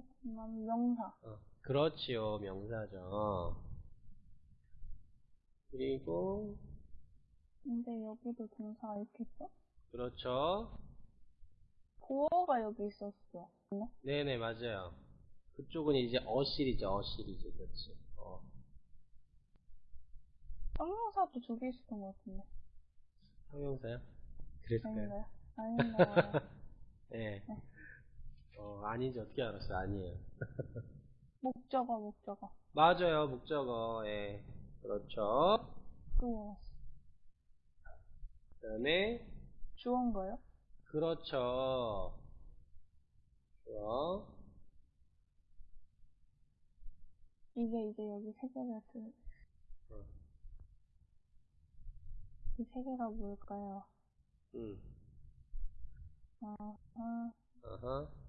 그다음 명사. 어, 그렇지요. 명사죠. 그리고, 근데 여기도 동사 이렇게 있어? 그렇죠. 보어가 여기 있었어. 네? 네네, 맞아요. 그쪽은 이제 어실이죠, 어실이죠. 그렇지. 어. 형용사도 두 개 있었던 것 같은데. 형용사요? 그랬을까요? 아닌가요? 아닌가요? 네. 어, 아니지. 어떻게 알았어요? 아니에요. 목적어, 목적어. 맞아요. 목적어. 예. 그렇죠. 또 그 다음에, 주어인가요? 그렇죠. 좋아. 이게 이제 여기 세 개가 들, 어. 이세 개가 뭘까요? 응. 아, 아, 어허.